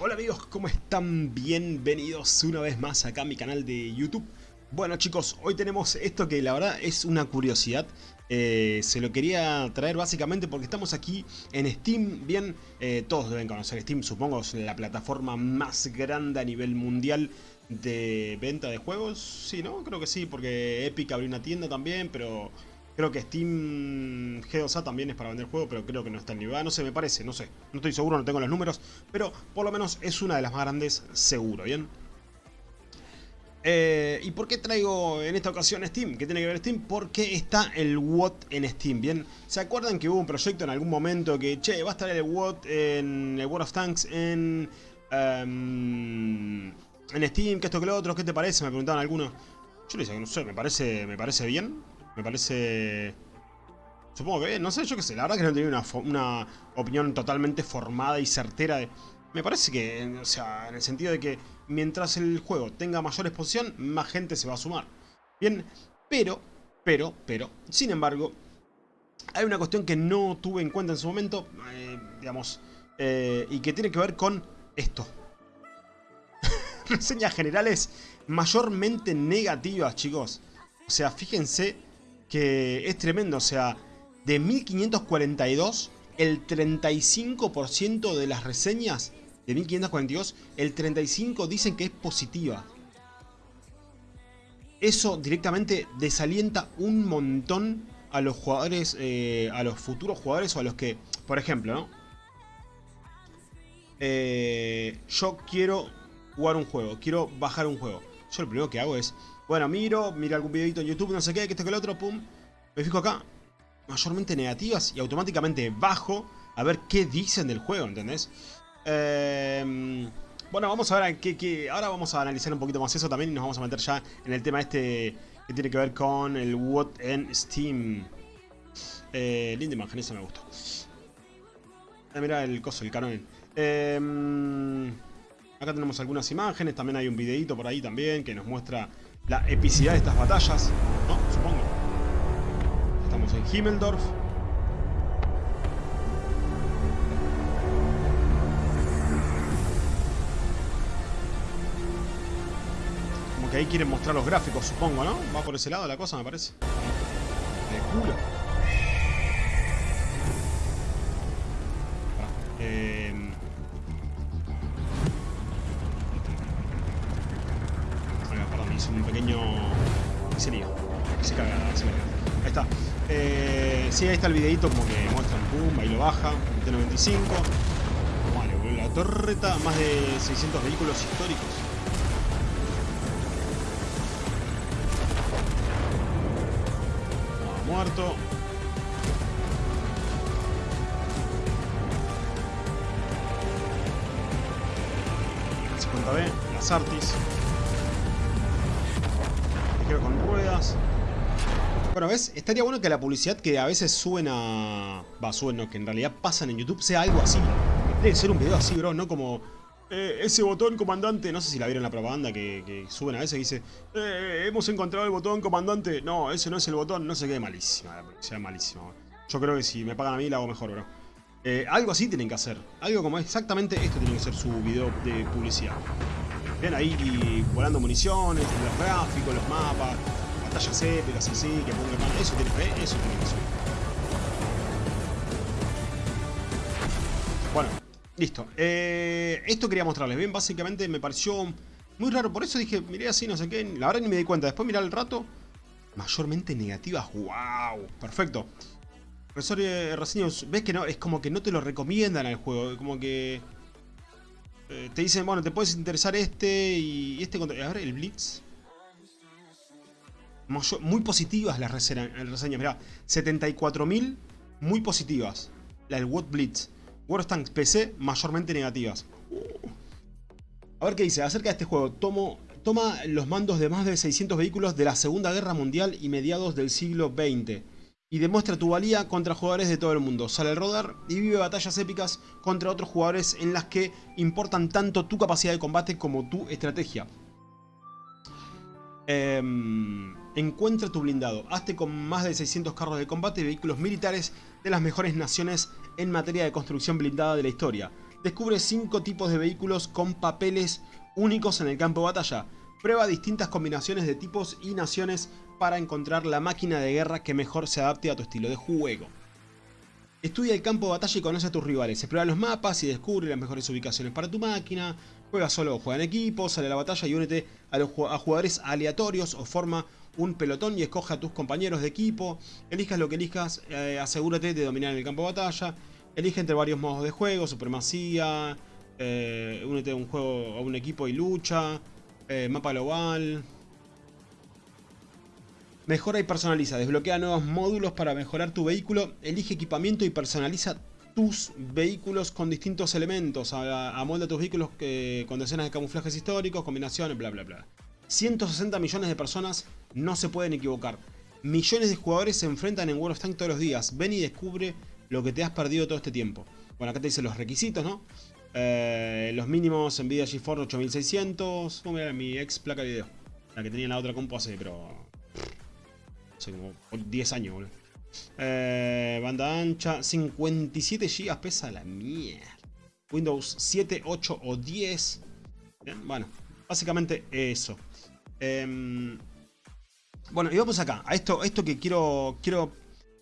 Hola amigos, ¿cómo están? Bienvenidos una vez más acá a mi canal de YouTube. Bueno chicos, hoy tenemos esto que la verdad es una curiosidad. Eh, se lo quería traer básicamente porque estamos aquí en Steam. Bien, eh, todos deben conocer Steam, supongo, es la plataforma más grande a nivel mundial de venta de juegos. Sí, ¿no? Creo que sí, porque Epic abrió una tienda también, pero Creo que Steam G2A también es para vender juegos, pero creo que no está en nivel. No sé, me parece, no sé. No estoy seguro, no tengo los números, pero por lo menos es una de las más grandes seguro, ¿bien? Eh, ¿Y por qué traigo en esta ocasión Steam? ¿Qué tiene que ver Steam? Porque está el WOT en Steam, ¿bien? ¿Se acuerdan que hubo un proyecto en algún momento que, che, va a estar el WOT en el World of Tanks en... Em, en Steam, que esto que lo otro, ¿qué te parece? Me preguntaban algunos. Yo le decía que no sé, me parece, me parece bien. Me parece... Supongo que no sé, yo qué sé, la verdad que no tenía una, una opinión totalmente formada y certera de... Me parece que, o sea, en el sentido de que mientras el juego tenga mayor exposición, más gente se va a sumar. Bien, pero, pero, pero, sin embargo, hay una cuestión que no tuve en cuenta en su momento, eh, digamos, eh, y que tiene que ver con esto. Reseñas generales mayormente negativas, chicos. O sea, fíjense que es tremendo, o sea, de 1542, el 35% de las reseñas de 1542, el 35% dicen que es positiva. Eso directamente desalienta un montón a los jugadores, eh, a los futuros jugadores o a los que, por ejemplo, ¿no? Eh, yo quiero jugar un juego, quiero bajar un juego. Yo lo primero que hago es, bueno, miro, miro algún videito en YouTube, no sé qué, que esto que el otro, pum. Me fijo acá, mayormente negativas y automáticamente bajo a ver qué dicen del juego, ¿entendés? Em, bueno, vamos a ver qué, Ahora vamos a analizar un poquito más eso también y nos vamos a meter ya en el tema este que tiene que ver con el What en Steam. Eh, linda imagen, eso me gustó. Ah, mira el coso, el canon. Em, acá tenemos algunas imágenes, también hay un videito por ahí también que nos muestra la epicidad de estas batallas, ¿no? Supongo. Estamos en Himmeldorf. Como que ahí quieren mostrar los gráficos, supongo, ¿no? Va por ese lado la cosa, me parece. De culo. Eh... ¿Qué sería? Se caga, se caga. Ahí está. Eh, sí, ahí está el videito como que muestran, pum, ahí lo baja, T95. Vale, la torreta, más de 600 vehículos históricos. muerto. b las Artis ruedas. Bueno, ¿ves? Estaría bueno que la publicidad que a veces suben a... Va, suben, no, que en realidad pasan en YouTube sea algo así. Debe ser un video así, bro, no como... Eh, ese botón comandante, no sé si la vieron en la propaganda que, suben a veces y dice eh, hemos encontrado el botón comandante. No, ese no es el botón, no sé qué, malísima la publicidad, malísima. Yo creo que si me pagan a mí la hago mejor, bro. Eh, algo así tienen que hacer. Algo como exactamente esto tiene que ser su video de publicidad. Ven ahí volando municiones, los gráficos, los mapas, batallas épicas así, que pongan Eso tiene, eso tiene que ser. Bueno, listo. Eh, esto quería mostrarles. Bien, básicamente me pareció muy raro. Por eso dije, miré así, no sé qué. La verdad ni me di cuenta. Después mirar el rato. Mayormente negativas. ¡Wow! Perfecto. Reseñas, ves que no, es como que no te lo recomiendan al juego. Como que eh, te dicen, bueno, te puedes interesar este y este... A ver, el Blitz. Muy positivas las reseñas, mirá. 74.000 muy positivas. La del What Blitz. Tanks PC, mayormente negativas. A ver qué dice. Acerca de este juego. Tomo, toma los mandos de más de 600 vehículos de la Segunda Guerra Mundial y mediados del siglo XX y demuestra tu valía contra jugadores de todo el mundo. Sale al rodar y vive batallas épicas contra otros jugadores en las que importan tanto tu capacidad de combate como tu estrategia. Em, encuentra tu blindado. Hazte con más de 600 carros de combate y vehículos militares de las mejores naciones en materia de construcción blindada de la historia. Descubre 5 tipos de vehículos con papeles únicos en el campo de batalla. Prueba distintas combinaciones de tipos y naciones para encontrar la máquina de guerra que mejor se adapte a tu estilo de juego. Estudia el campo de batalla y conoce a tus rivales. Explora los mapas y descubre las mejores ubicaciones para tu máquina. Juega solo o juega en equipo, sale a la batalla y únete a, jugadores aleatorios o forma un pelotón y escoge a tus compañeros de equipo. Elijas lo que elijas, eh, asegúrate de dominar el campo de batalla. Elige entre varios modos de juego, supremacía, eh, únete a un juego a un equipo y lucha, eh, mapa global, Mejora y personaliza. Desbloquea nuevos módulos para mejorar tu vehículo. Elige equipamiento y personaliza tus vehículos con distintos elementos. Amolda tus vehículos con decenas de camuflajes históricos, combinaciones, bla bla bla. 160 millones de personas no se pueden equivocar. Millones de jugadores se enfrentan en World of Tanks todos los días. Ven y descubre lo que te has perdido todo este tiempo. Bueno, acá te dice los requisitos, ¿no? Eh, los mínimos Nvidia GeForce 8600. Vamos a mirar mi ex placa de video. La que tenía en la otra compu hace, pero Hace como 10 años, boludo. Eh, banda ancha, 57 GB pesa la mierda. Windows 7, 8 o 10. bueno, básicamente eso. Em, bueno, y vamos acá, a esto, esto que quiero, quiero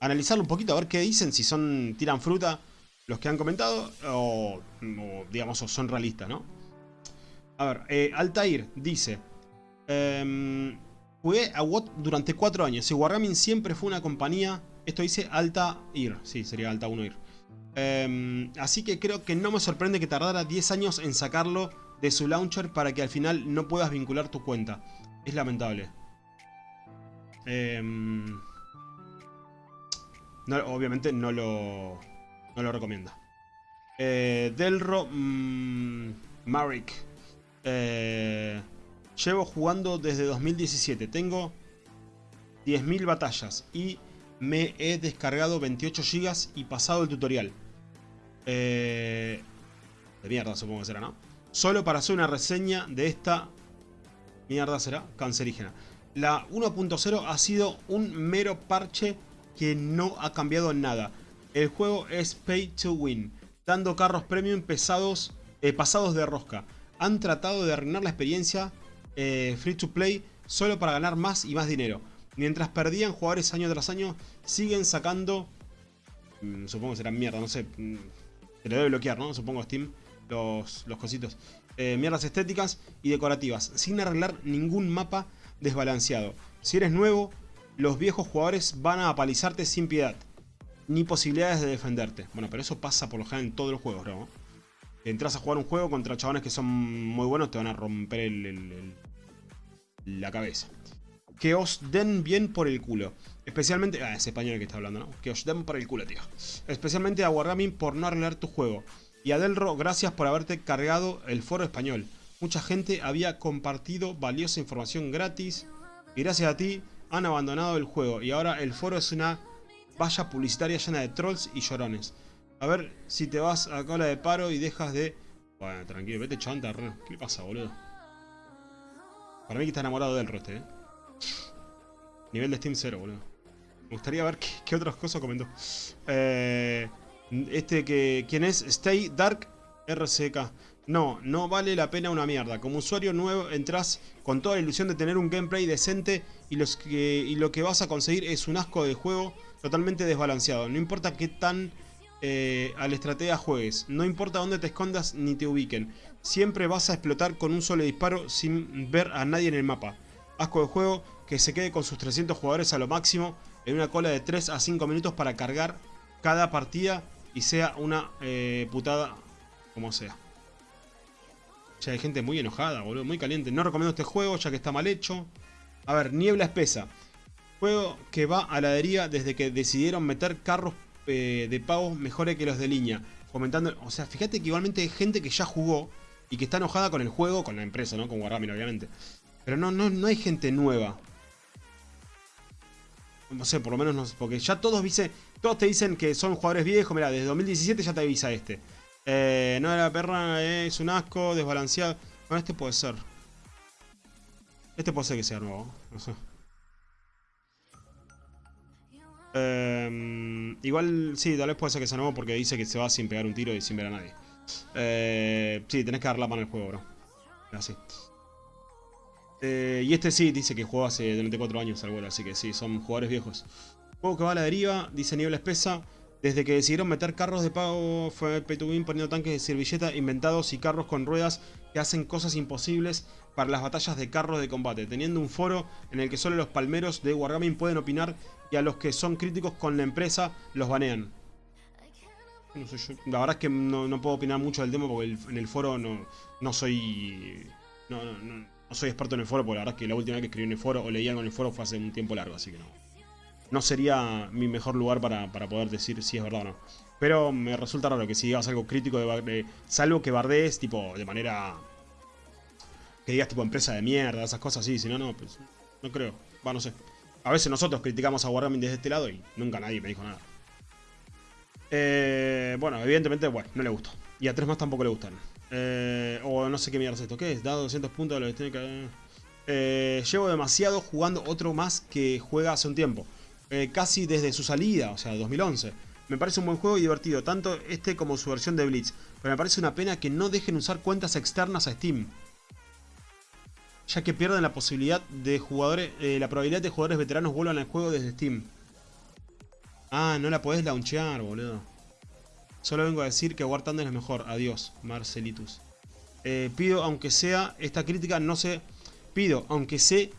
analizarlo un poquito, a ver qué dicen, si son tiran fruta los que han comentado o, digamos, son realistas, ¿no? A ver, eh, Altair dice... Eh, Jugué a WOT durante 4 años y Wargaming siempre fue una compañía, esto dice Alta Ir, sí, sería Alta 1 Ir. Em, así que creo que no me sorprende que tardara 10 años en sacarlo de su launcher para que al final no puedas vincular tu cuenta. Es lamentable. Em, obviamente no lo, no lo recomienda. Eh, Delro mmm, Marik. Eh, Llevo jugando desde 2017. Tengo 10.000 batallas y me he descargado 28 GB y pasado el tutorial. Eh, de mierda supongo que será, ¿no? Solo para hacer una reseña de esta mierda será cancerígena. La 1.0 ha sido un mero parche que no ha cambiado nada. El juego es pay to win, dando carros premium pesados, eh, pasados de rosca. Han tratado de arruinar la experiencia eh, free to play solo para ganar más y más dinero. Mientras perdían jugadores año tras año, siguen sacando... Mm, supongo que será mierda, no sé. Mm, se le debe bloquear, ¿no? Supongo Steam, los, los cositos. Eh, mierdas estéticas y decorativas, sin arreglar ningún mapa desbalanceado. Si eres nuevo, los viejos jugadores van a apalizarte sin piedad. Ni posibilidades de defenderte. Bueno, pero eso pasa por lo general en todos los juegos, ¿no? Entras a jugar un juego contra chabones que son muy buenos, te van a romper el, la cabeza. Que os den bien por el culo. Especialmente... Ah, es español el que está hablando, ¿no? Que os den por el culo, tío. Especialmente a Wargaming por no arreglar tu juego. Y a Delro, gracias por haberte cargado el foro español. Mucha gente había compartido valiosa información gratis. Y gracias a ti han abandonado el juego. Y ahora el foro es una valla publicitaria llena de trolls y llorones. A ver si te vas a cola de paro y dejas de... Bueno, tranquilo, vete chanta, ¿Qué le pasa, boludo? Para mí que está enamorado del este, ¿eh? Nivel de Steam 0, boludo. Me gustaría ver qué, otras cosas comentó. Eh, este que... ¿Quién es? Stay Dark RCK. No, no vale la pena una mierda. Como usuario nuevo entras con toda la ilusión de tener un gameplay decente y, lo que vas a conseguir es un asco de juego totalmente desbalanceado. No importa qué tan eh, a la estrategia juegues. No importa dónde te escondas ni te ubiquen. Siempre vas a explotar con un solo disparo sin ver a nadie en el mapa. Asco de juego que se quede con sus 300 jugadores a lo máximo en una cola de 3 a 5 minutos para cargar cada partida y sea una eh, putada como sea. Ya hay gente muy enojada, boludo, muy caliente. No recomiendo este juego ya que está mal hecho. A ver, Niebla Espesa. Juego que va a la desde que decidieron meter carros eh, de pagos mejores que los de línea. Comentando, o sea, fíjate que igualmente hay gente que ya jugó y que está enojada con el juego, con la empresa, ¿no? Con Wargaming, obviamente. Pero no, no, no hay gente nueva. No sé, por lo menos no sé, porque ya todos dice, todos te dicen que son jugadores viejos. Mira, desde 2017 ya te avisa este. Eh, no era perra, es un asco, desbalanceado. Bueno, este puede ser. Este puede ser que sea nuevo, no sé. Em, igual, sí, tal vez puede ser que sea nuevo porque dice que se va sin pegar un tiro y sin ver a nadie. Eh, sí, tenés que dar la mano al juego, bro. Así. Eh, y este sí, dice que jugó hace 34 años al vuelo, así que sí, son jugadores viejos. Juego que va a la deriva, dice Niebla Espesa. Desde que decidieron meter carros de pago fue pay to win poniendo tanques de servilleta inventados y carros con ruedas que hacen cosas imposibles para las batallas de carros de combate, teniendo un foro en el que solo los palmeros de Wargaming pueden opinar y a los que son críticos con la empresa los banean. La verdad es que no, puedo opinar mucho del tema porque en el foro no, no soy... No, no, soy experto en el foro porque la verdad es que la última vez que escribí en el foro o leí algo en el foro fue hace un tiempo largo, así que no no sería mi mejor lugar para, poder decir si es verdad o no. Pero me resulta raro que si digas algo crítico de, salvo que bardees tipo de manera que digas tipo empresa de mierda, esas cosas así, si no, no, pues no creo. Va, no sé. A veces nosotros criticamos a Wargaming desde este lado y nunca nadie me dijo nada. Eh, bueno, evidentemente, bueno, no le gustó. Y a tres más tampoco le gustan. Eh, o no sé qué mierda es esto. ¿Qué es? Dado 200 puntos de lo que tiene que... Eh, llevo demasiado jugando otro más que juega hace un tiempo. Eh, casi desde su salida, o sea, 2011. Me parece un buen juego y divertido, tanto este como su versión de Blitz, pero me parece una pena que no dejen usar cuentas externas a Steam. Ya que pierden la posibilidad de jugadores, eh, la probabilidad de jugadores veteranos vuelvan al juego desde Steam. Ah, no la podés launchear, boludo. Solo vengo a decir que War Thunder es mejor. Adiós, Marcelitus. Eh, pido, aunque sea, esta crítica no se... Pido, aunque sé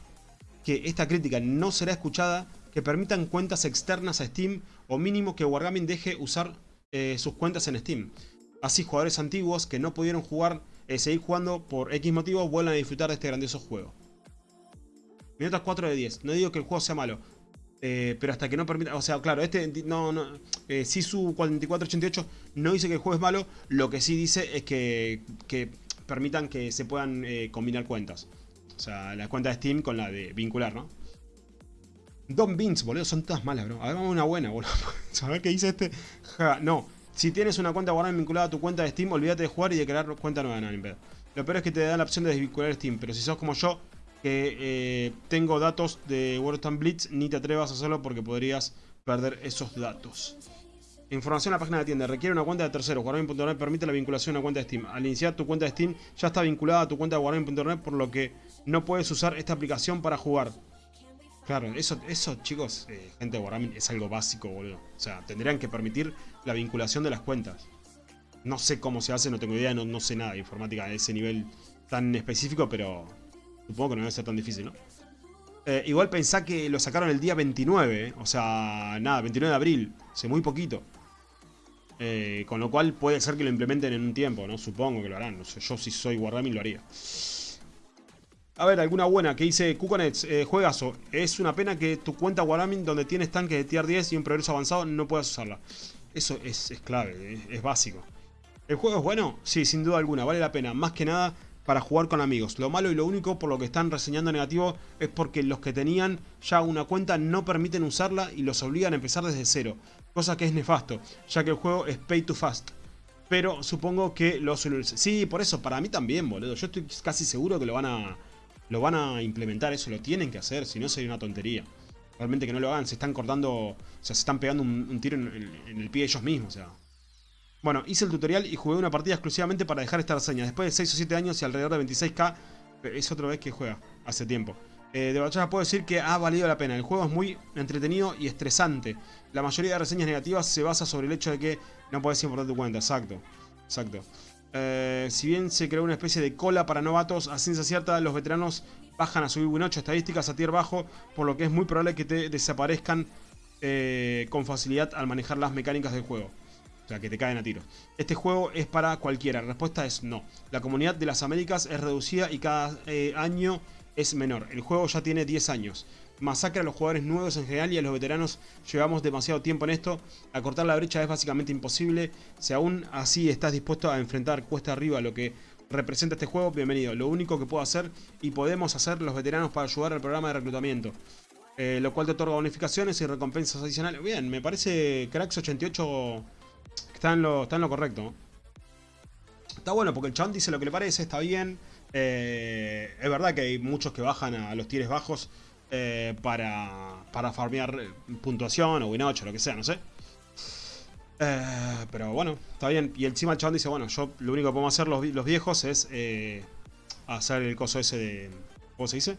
que esta crítica no será escuchada, que permitan cuentas externas a Steam o mínimo que Wargaming deje usar eh, sus cuentas en Steam. Así jugadores antiguos que no pudieron jugar, eh, seguir jugando por X motivo vuelvan a disfrutar de este grandioso juego. Minutos 4 de 10. No digo que el juego sea malo. Eh, pero hasta que no permita... O sea, claro, este no, no su 4488 no dice que el juego es malo. Lo que sí dice es que, que permitan que se puedan combinar cuentas. O sea, la cuenta de Steam con la de vincular, ¿no? Don Beans, boludo, son todas malas, bro. Hagamos una buena, boludo. ¿Sabés qué dice este? no. Si tienes una cuenta Warhammer vinculada a tu cuenta de Steam, olvídate de jugar y de crear cuenta nueva, no, pedo. Lo peor es que te dan la opción de desvincular Steam, pero si sos como yo, que eh, tengo datos de of Blitz, ni te atrevas a hacerlo porque podrías perder esos datos. Información en la página de tienda. Requiere una cuenta de terceros. Wargaming.net permite la vinculación a una cuenta de Steam. Al iniciar tu cuenta de Steam ya está vinculada a tu cuenta de Wargaming.net por lo que no puedes usar esta aplicación para jugar. Claro, eso, eso chicos, eh, gente de Wargaming, es algo básico, boludo. O sea, tendrían que permitir la vinculación de las cuentas. No sé cómo se hace, no tengo idea, no, no sé nada de informática a ese nivel tan específico, pero supongo que no debe ser tan difícil, ¿no? Eh, igual pensá que lo sacaron el día 29, eh. o sea, nada, 29 de abril, hace muy poquito. con lo cual puede ser que lo implementen en un tiempo, ¿no? Supongo que lo harán, no sé, yo si soy Wargaming lo haría. A ver, alguna buena que dice Kukonets, eh, juegazo. Es una pena que tu cuenta Wargaming donde tienes tanques de tier 10 y un progreso avanzado no puedas usarla. Eso es, clave, es, básico. ¿El juego es bueno? Sí, sin duda alguna, vale la pena. Más que nada para jugar con amigos. Lo malo y lo único por lo que están reseñando negativo es porque los que tenían ya una cuenta no permiten usarla y los obligan a empezar desde cero. Cosa que es nefasto, ya que el juego es pay to fast. Pero supongo que lo Sí, por eso, para mí también, boludo. Yo estoy casi seguro que lo van a lo van a implementar, eso lo tienen que hacer, si no sería una tontería. Realmente que no lo hagan, se están cortando, o sea, se están pegando un, tiro en, el pie ellos mismos, o sea. Bueno, hice el tutorial y jugué una partida exclusivamente para dejar esta reseña. Después de 6 o 7 años y alrededor de 26k, es otra vez que juega, hace tiempo. Eh, de batalla puedo decir que ha valido la pena. El juego es muy entretenido y estresante. La mayoría de reseñas negativas se basa sobre el hecho de que no puedes importar tu cuenta. Exacto. Exacto. Eh, si bien se creó una especie de cola para novatos, a ciencia cierta los veteranos bajan a subir Win 8 estadísticas a tier bajo, por lo que es muy probable que te desaparezcan eh, con facilidad al manejar las mecánicas del juego. O sea, que te caen a tiro. Este juego es para cualquiera. La respuesta es no. La comunidad de las Américas es reducida y cada eh, año es menor. El juego ya tiene 10 años masacra a los jugadores nuevos en general y a los veteranos llevamos demasiado tiempo en esto. Acortar la brecha es básicamente imposible. Si aún así estás dispuesto a enfrentar cuesta arriba lo que representa este juego, bienvenido. Lo único que puedo hacer y podemos hacer los veteranos para ayudar al programa de reclutamiento. Eh, lo cual te otorga bonificaciones y recompensas adicionales. Bien, me parece Cracks88 está en lo, está en lo correcto. Está bueno porque el chabón dice lo que le parece, está bien. Eh, es verdad que hay muchos que bajan a los tires bajos eh, para, para farmear puntuación o win 8, lo que sea, no sé. Eh, pero bueno, está bien. Y encima el chabón dice, bueno, yo lo único que podemos hacer los, los viejos es eh, hacer el coso ese de... ¿Cómo se dice?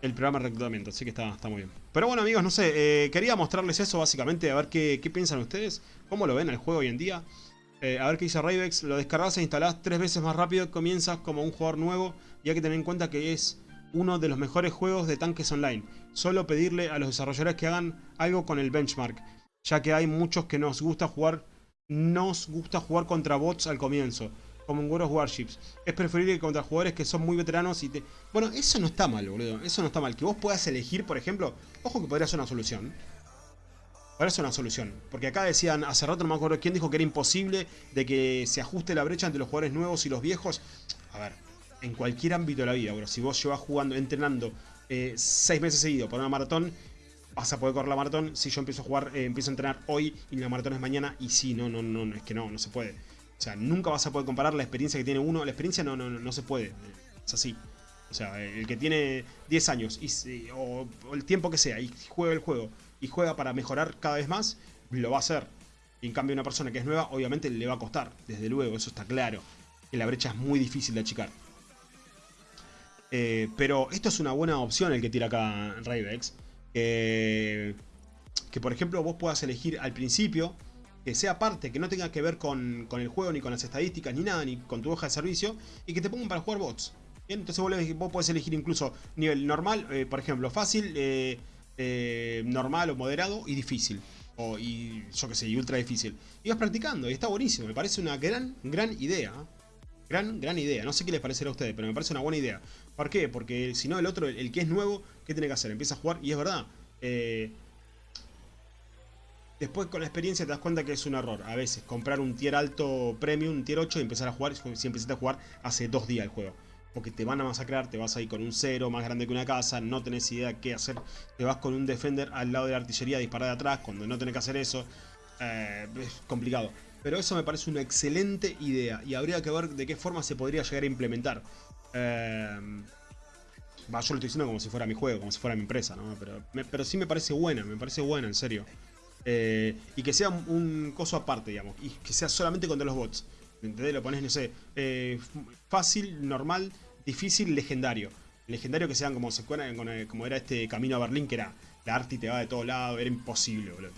El programa de reclutamiento, así que está, está muy bien. Pero bueno amigos, no sé, eh, quería mostrarles eso básicamente, a ver qué, qué, piensan ustedes, cómo lo ven el juego hoy en día. a ver qué dice Rayvex, lo descargas e instalás tres veces más rápido, comienzas como un jugador nuevo y hay que tener en cuenta que es uno de los mejores juegos de tanques online. Solo pedirle a los desarrolladores que hagan algo con el benchmark, ya que hay muchos que nos gusta jugar, nos gusta jugar contra bots al comienzo, como en World of Warships. Es preferible contra jugadores que son muy veteranos y te... Bueno, eso no está mal, boludo, eso no está mal. Que vos puedas elegir, por ejemplo, ojo que podría ser una solución. Podría ser una solución, porque acá decían, hace rato no me acuerdo quién dijo que era imposible de que se ajuste la brecha entre los jugadores nuevos y los viejos. A ver, en cualquier ámbito de la vida, bro. Si vos llevas jugando, entrenando eh, seis meses seguidos para una maratón, vas a poder correr la maratón. Si yo empiezo a jugar, eh, empiezo a entrenar hoy y la maratón es mañana, y sí, no, no, no, es que no, no se puede. O sea, nunca vas a poder comparar la experiencia que tiene uno. La experiencia no, no, no se puede. Es así. O sea, el que tiene 10 años y, o, el tiempo que sea y juega el juego y juega para mejorar cada vez más, lo va a hacer. Y en cambio una persona que es nueva, obviamente le va a costar, desde luego, eso está claro. Que la brecha es muy difícil de achicar. Eh, pero esto es una buena opción el que tira acá Rayvex. que por ejemplo vos puedas elegir al principio que sea parte, que no tenga que ver con, el juego, ni con las estadísticas, ni nada, ni con tu hoja de servicio, y que te pongan para jugar bots. Bien, entonces vos, podés elegir incluso nivel normal, eh, por ejemplo, fácil, eh, normal o moderado y difícil. O, y yo que sé, y ultra difícil. Y vas practicando, y está buenísimo, me parece una gran, gran idea. Gran, gran idea. No sé qué les parecerá a ustedes, pero me parece una buena idea. ¿Por qué? Porque si no, el otro, el, que es nuevo, ¿qué tiene que hacer? Empieza a jugar y es verdad. Eh, después con la experiencia te das cuenta que es un error. A veces comprar un tier alto premium, un tier 8 y empezar a jugar si empezaste a jugar hace dos días el juego. Porque te van a masacrar, te vas ahí con un cero más grande que una casa, no tenés idea qué hacer. Te vas con un defender al lado de la artillería a disparar de atrás cuando no tenés que hacer eso. Eh, es complicado. Pero eso me parece una excelente idea y habría que ver de qué forma se podría llegar a implementar. Eh, yo lo estoy diciendo como si fuera mi juego, como si fuera mi empresa, ¿no? Pero, pero sí me parece buena, me parece buena, en serio. Eh, y que sea un, coso aparte, digamos, y que sea solamente contra los bots. ¿Me entendés? Lo pones, no sé, eh, fácil, normal, difícil, legendario. Legendario que sean como se como era este camino a Berlín, que era la arte te va de todos lados, era imposible, boludo.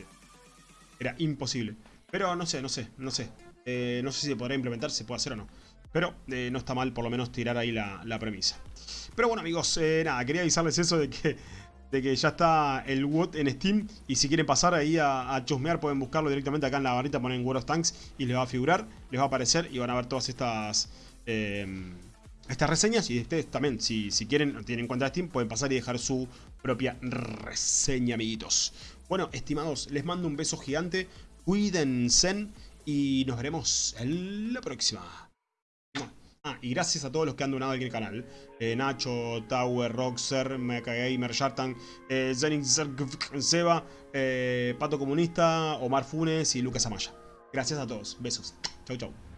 Era imposible. Pero no sé, no sé, no sé. Eh, no sé si se podrá implementar, se puede hacer o no. Pero no está mal por lo menos tirar ahí la, premisa. Pero bueno amigos, nada, quería avisarles eso de que, de que ya está el WOT en Steam. Y si quieren pasar ahí a, chusmear pueden buscarlo directamente acá en la barrita, ponen World of Tanks y les va a figurar, les va a aparecer y van a ver todas estas... estas reseñas y ustedes también, si, si quieren, tienen en cuenta Steam, pueden pasar y dejar su propia reseña, amiguitos. Bueno, estimados, les mando un beso gigante. Cuídense y nos veremos en la próxima. Ah, y gracias a todos los que han donado aquí en el canal. Eh, Nacho, Tower, Roxer, Gamer, Shartan, eh, Seba, eh, Pato Comunista, Omar Funes y Lucas Amaya. Gracias a todos. Besos. Chau, chau.